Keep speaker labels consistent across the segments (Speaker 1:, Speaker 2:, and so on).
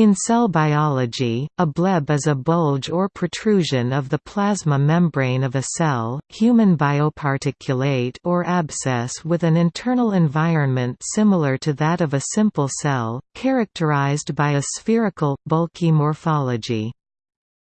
Speaker 1: In cell biology, a bleb is a bulge or protrusion of the plasma membrane of a cell, human bioparticulate or abscess with an internal environment similar to that of a simple cell, characterized by a spherical, bulky morphology.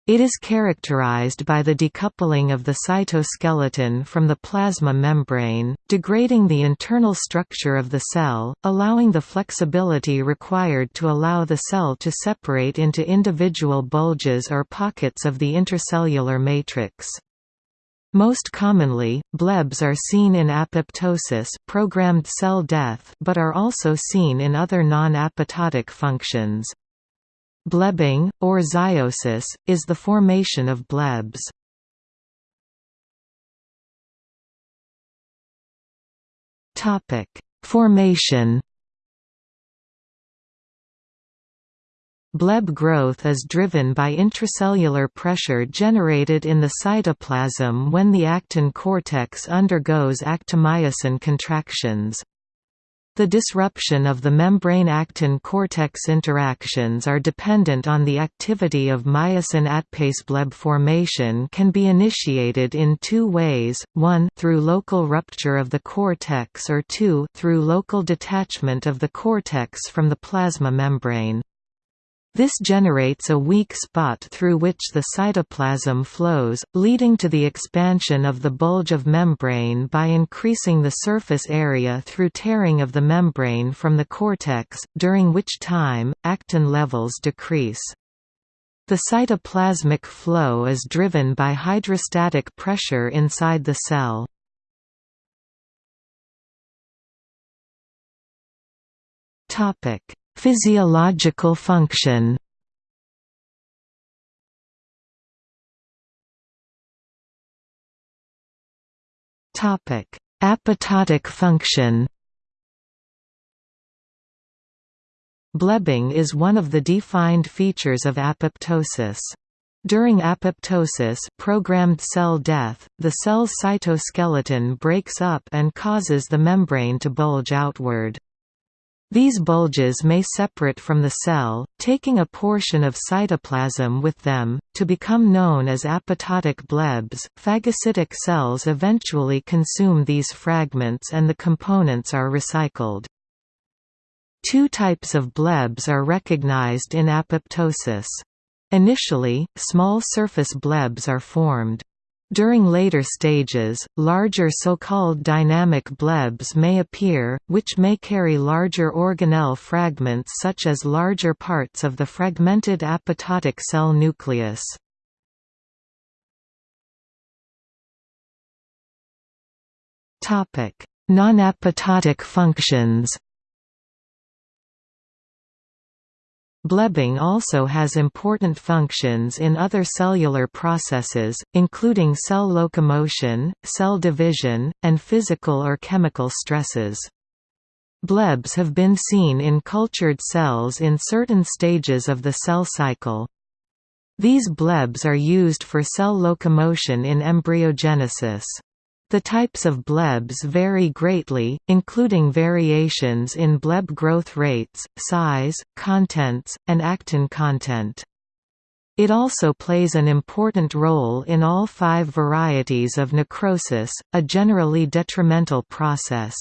Speaker 1: It is characterized by the decoupling of the cytoskeleton from the plasma membrane, degrading the internal structure of the cell, allowing the flexibility required to allow the cell to separate into individual bulges or pockets of the intercellular matrix. Most commonly, blebs are seen in apoptosis programmed cell death but are also seen in other non-apoptotic functions. Blebbing, or zeiosis, is the formation of blebs. Formation Bleb growth is driven by intracellular pressure generated in the cytoplasm when the actin cortex undergoes actomyosin contractions. The disruption of the membrane-actin-cortex interactions are dependent on the activity of myosin ATPase bleb formation can be initiated in two ways, one through local rupture of the cortex or two through local detachment of the cortex from the plasma membrane. This generates a weak spot through which the cytoplasm flows, leading to the expansion of the bulge of membrane by increasing the surface area through tearing of the membrane from the cortex, during which time, actin levels decrease. The cytoplasmic flow is driven by hydrostatic pressure inside the cell. Topic Physiological function Topic: Apoptotic function Blebbing is one of the defined features of apoptosis. During apoptosis programmed cell death, the cell's cytoskeleton breaks up and causes the membrane to bulge outward. These bulges may separate from the cell, taking a portion of cytoplasm with them, to become known as apoptotic blebs. Phagocytic cells eventually consume these fragments and the components are recycled. Two types of blebs are recognized in apoptosis. Initially, small surface blebs are formed. During later stages, larger so-called dynamic blebs may appear, which may carry larger organelle fragments such as larger parts of the fragmented apoptotic cell nucleus. Non-apoptotic functions Blebbing also has important functions in other cellular processes, including cell locomotion, cell division, and physical or chemical stresses. Blebs have been seen in cultured cells in certain stages of the cell cycle. These blebs are used for cell locomotion in embryogenesis. The types of blebs vary greatly, including variations in bleb growth rates, size, contents, and actin content. It also plays an important role in all five varieties of necrosis, a generally detrimental process.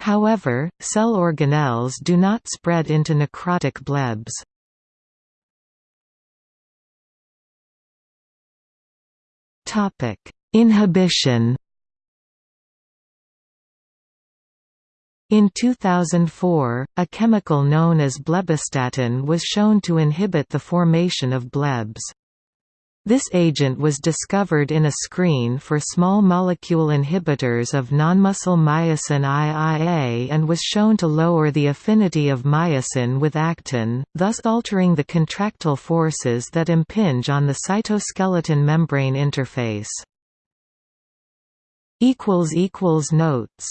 Speaker 1: However, cell organelles do not spread into necrotic blebs. Topic: Inhibition In 2004, a chemical known as blebbistatin was shown to inhibit the formation of blebs. This agent was discovered in a screen for small molecule inhibitors of nonmuscle myosin IIA and was shown to lower the affinity of myosin with actin, thus altering the contractile forces that impinge on the cytoskeleton membrane interface. Notes